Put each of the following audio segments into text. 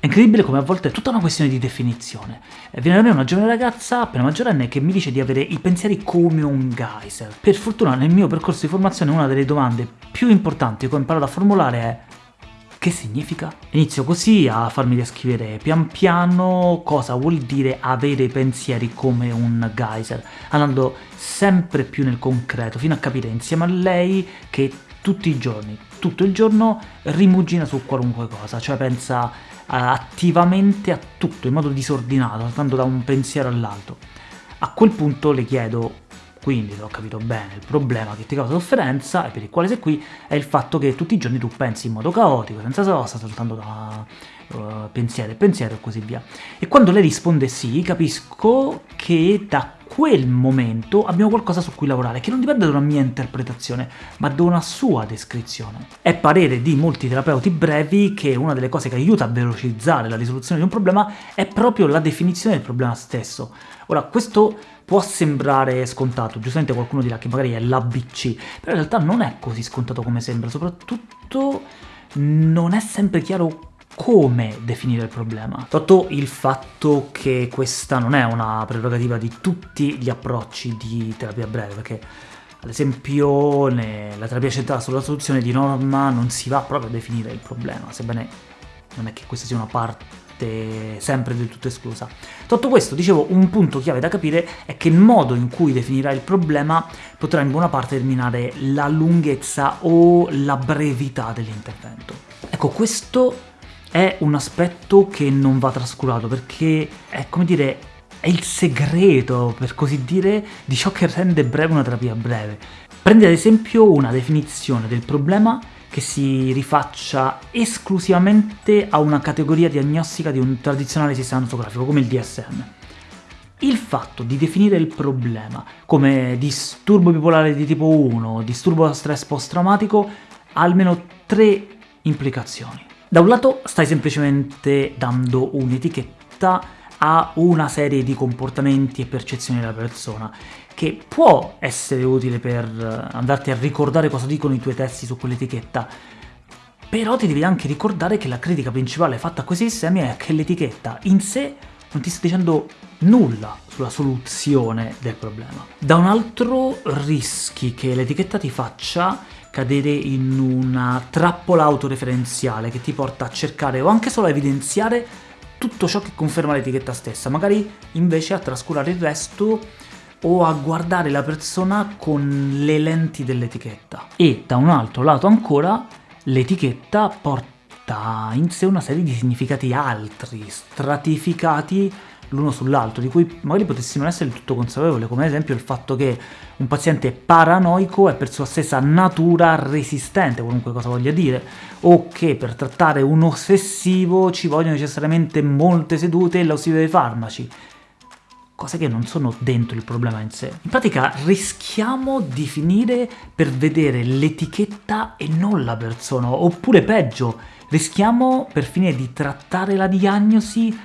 È incredibile come a volte è tutta una questione di definizione. Viene da me una giovane ragazza, appena maggiorenne, che mi dice di avere i pensieri come un geyser. Per fortuna nel mio percorso di formazione una delle domande più importanti che ho imparato a formulare è che significa? Inizio così a farmi descrivere pian piano cosa vuol dire avere pensieri come un geyser, andando sempre più nel concreto, fino a capire insieme a lei che tutti i giorni, tutto il giorno, rimugina su qualunque cosa, cioè pensa attivamente a tutto, in modo disordinato, andando da un pensiero all'altro. A quel punto le chiedo quindi, se ho capito bene, il problema che ti causa sofferenza e per il quale sei qui è il fatto che tutti i giorni tu pensi in modo caotico, senza sosta, soltanto da uh, pensiero e pensiero e così via. E quando lei risponde sì, capisco che da quel momento abbiamo qualcosa su cui lavorare, che non dipende da una mia interpretazione, ma da una sua descrizione. È parere di molti terapeuti brevi che una delle cose che aiuta a velocizzare la risoluzione di un problema è proprio la definizione del problema stesso. Ora, questo può sembrare scontato, giustamente qualcuno dirà che magari è l'ABC, però in realtà non è così scontato come sembra, soprattutto non è sempre chiaro come definire il problema. Sotto il fatto che questa non è una prerogativa di tutti gli approcci di terapia breve, perché ad esempio nella terapia centrata sulla soluzione di norma non si va proprio a definire il problema, sebbene non è che questa sia una parte sempre del tutto esclusa. Tutto questo, dicevo, un punto chiave da capire è che il modo in cui definirà il problema potrà in buona parte determinare la lunghezza o la brevità dell'intervento. Ecco, questo è un aspetto che non va trascurato, perché è, come dire, è il segreto, per così dire, di ciò che rende breve una terapia breve. Prendi ad esempio una definizione del problema che si rifaccia esclusivamente a una categoria diagnostica di un tradizionale sistema notografico come il DSM. Il fatto di definire il problema come disturbo bipolare di tipo 1, disturbo da stress post-traumatico, ha almeno tre implicazioni. Da un lato stai semplicemente dando un'etichetta a una serie di comportamenti e percezioni della persona, che può essere utile per eh, andarti a ricordare cosa dicono i tuoi testi su quell'etichetta, però ti devi anche ricordare che la critica principale fatta a questi sistemi è che l'etichetta in sé non ti sta dicendo nulla sulla soluzione del problema. Da un altro rischi che l'etichetta ti faccia cadere in una trappola autoreferenziale che ti porta a cercare o anche solo a evidenziare tutto ciò che conferma l'etichetta stessa, magari invece a trascurare il resto o a guardare la persona con le lenti dell'etichetta. E da un altro lato ancora, l'etichetta porta in sé una serie di significati altri, stratificati l'uno sull'altro, di cui magari potessimo essere del tutto consapevoli, come ad esempio il fatto che un paziente paranoico è per sua stessa natura resistente, qualunque cosa voglia dire, o che per trattare un ossessivo ci vogliono necessariamente molte sedute e l'ausilio dei farmaci, cose che non sono dentro il problema in sé. In pratica rischiamo di finire per vedere l'etichetta e non la persona, oppure peggio, rischiamo per finire di trattare la diagnosi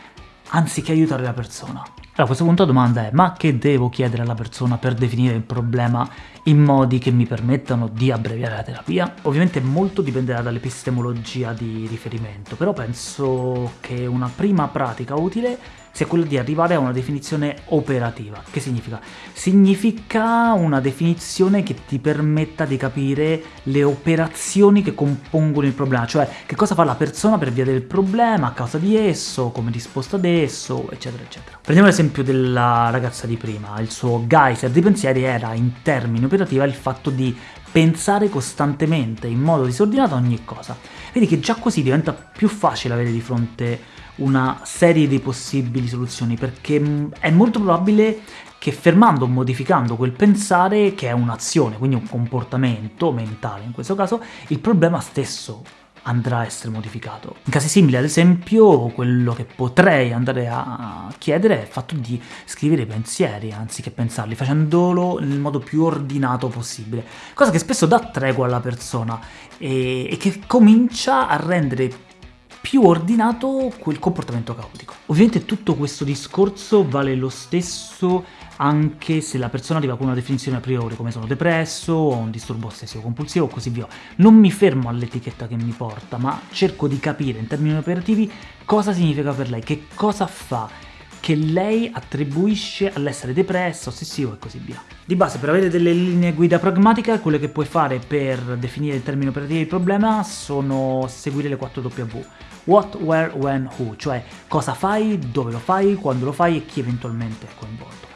anziché aiutare la persona. Allora a questo punto la domanda è, ma che devo chiedere alla persona per definire il problema in modi che mi permettano di abbreviare la terapia? Ovviamente molto dipenderà dall'epistemologia di riferimento, però penso che una prima pratica utile sia quella di arrivare a una definizione operativa. Che significa? Significa una definizione che ti permetta di capire le operazioni che compongono il problema, cioè che cosa fa la persona per via del problema, a causa di esso, come risposta ad esso, eccetera eccetera. Prendiamo l'esempio della ragazza di prima, il suo geyser di pensieri era in termini operativi il fatto di pensare costantemente in modo disordinato a ogni cosa. Vedi che già così diventa più facile avere di fronte una serie di possibili soluzioni, perché mm, è molto probabile che fermando o modificando quel pensare, che è un'azione, quindi un comportamento mentale in questo caso, il problema stesso andrà a essere modificato. In casi simili, ad esempio, quello che potrei andare a chiedere è il fatto di scrivere i pensieri anziché pensarli, facendolo nel modo più ordinato possibile, cosa che spesso dà tregua alla persona e, e che comincia a rendere più ordinato quel comportamento caotico. Ovviamente tutto questo discorso vale lo stesso anche se la persona arriva con una definizione a priori, come sono depresso, o un disturbo ossessivo compulsivo, o così via. Non mi fermo all'etichetta che mi porta, ma cerco di capire in termini operativi cosa significa per lei, che cosa fa, che lei attribuisce all'essere depresso, ossessivo e così via. Di base, per avere delle linee guida pragmatiche, quello che puoi fare per definire in termini operativi il problema sono seguire le 4W. What, where, when, who, cioè cosa fai, dove lo fai, quando lo fai e chi eventualmente è coinvolto.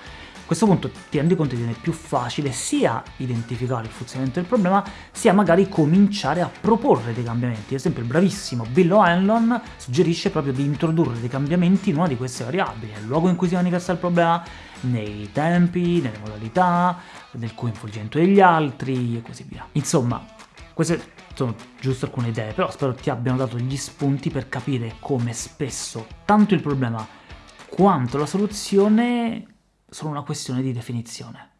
Questo punto ti rendi conto che viene più facile sia identificare il funzionamento del problema, sia magari cominciare a proporre dei cambiamenti. Ad esempio il bravissimo Bill O'Hanlon suggerisce proprio di introdurre dei cambiamenti in una di queste variabili, nel luogo in cui si manifesta il problema, nei tempi, nelle modalità, nel coinvolgimento degli altri e così via. Insomma, queste sono giusto alcune idee, però spero ti abbiano dato gli spunti per capire come spesso tanto il problema quanto la soluzione sono una questione di definizione.